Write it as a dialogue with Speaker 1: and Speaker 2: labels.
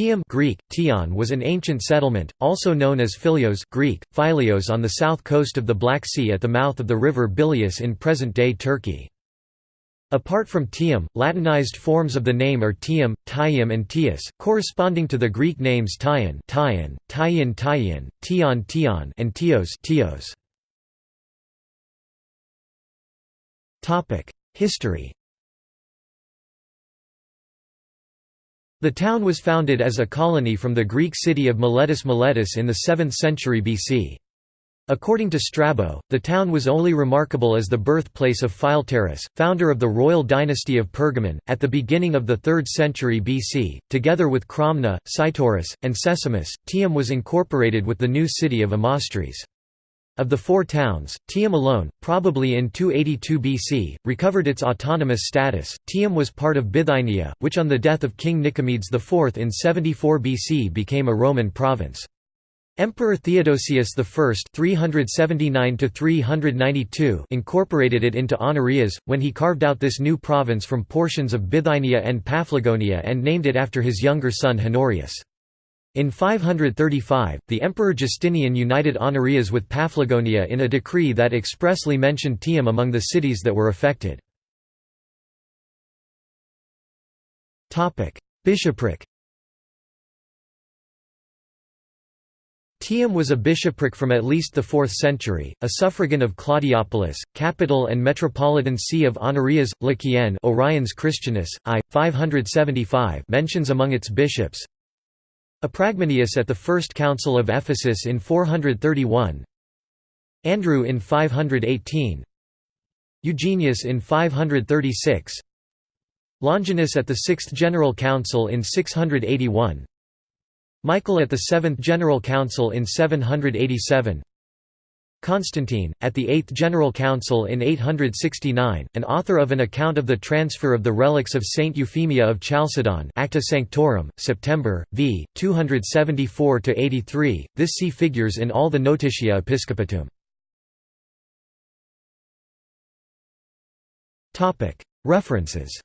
Speaker 1: Tium Greek, Tion was an ancient settlement, also known as Philios Greek, Philios on the south coast of the Black Sea at the mouth of the river Bilias in present-day Turkey. Apart from Tium, Latinized forms of the name are Tium, Tium and Tius, corresponding to the Greek names Tyon Tyon, Tyon Tyon, Tion Tion and Tios Tios. History The town was founded as a colony from the Greek city of Miletus Miletus in the 7th century BC. According to Strabo, the town was only remarkable as the birthplace of Philetaerus, founder of the royal dynasty of Pergamon, at the beginning of the 3rd century BC. Together with Cromna, Cytorus, and Sesamus, Tium was incorporated with the new city of Amastris. Of the four towns, Tium alone, probably in 282 BC, recovered its autonomous status. Tium was part of Bithynia, which on the death of King Nicomedes IV in 74 BC became a Roman province. Emperor Theodosius I (379–392) incorporated it into Honorias when he carved out this new province from portions of Bithynia and Paphlagonia and named it after his younger son Honorius. In 535, the Emperor Justinian united Honorias with Paphlagonia in a decree that expressly mentioned Tium among the cities that were affected. Bishopric Tium was a bishopric from at least the 4th century, a suffragan of Claudiopolis, capital and metropolitan see of Honorias, Lycienne Oriens Christianus, I. 575 mentions among its bishops Apragmenius at the First Council of Ephesus in 431 Andrew in 518 Eugenius in 536 Longinus at the Sixth General Council in 681 Michael at the Seventh General Council in 787 Constantine, at the Eighth General Council in 869, and author of an account of the transfer of the relics of Saint Euphemia of Chalcedon Acta Sanctorum, September, v. 274–83, this see figures in all the Notitiae Episcopatuum. References